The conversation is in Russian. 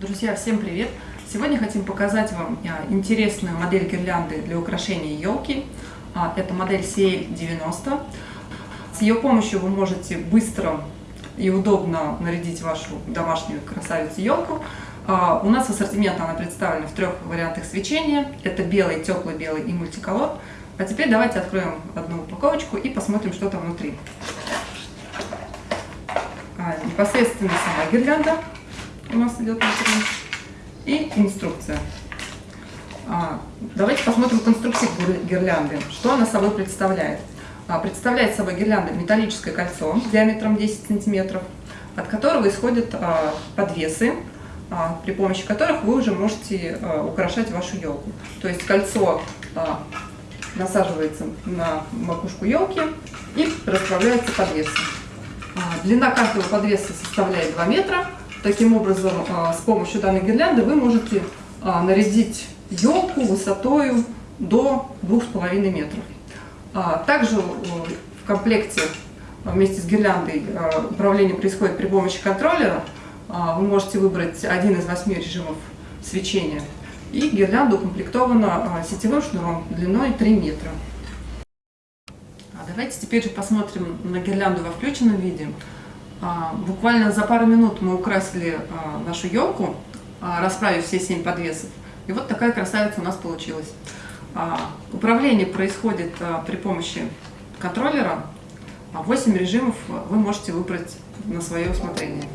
Друзья, всем привет! Сегодня хотим показать вам а, интересную модель гирлянды для украшения елки. А, это модель CL90. С ее помощью вы можете быстро и удобно нарядить вашу домашнюю красавицу елку. А, у нас ассортимент она представлена в трех вариантах свечения. Это белый, теплый белый и мультиколор. А теперь давайте откроем одну упаковочку и посмотрим, что там внутри. Непосредственно сама гирлянда у нас идет внутри и инструкция. А, давайте посмотрим конструкцию гирлянды. Что она собой представляет? А, представляет собой гирлянда металлическое кольцо диаметром 10 сантиметров, от которого исходят а, подвесы, а, при помощи которых вы уже можете а, украшать вашу елку. То есть кольцо а, насаживается на макушку елки и расправляется подвесы. А, длина каждого подвеса составляет 2 метра, Таким образом, а, с помощью данной гирлянды вы можете а, нарядить елку высотой до 2,5 метров. А, также в комплекте вместе с гирляндой управление происходит при помощи контроллера. Вы можете выбрать один из восьми режимов свечения. И гирлянда укомплектована сетевым шнуром длиной 3 метра. Давайте теперь посмотрим на гирлянду во включенном виде. А, буквально за пару минут мы украсили а, нашу елку, а, расправив все семь подвесов. И вот такая красавица у нас получилась. Управление происходит при помощи контроллера. 8 режимов вы можете выбрать на свое усмотрение.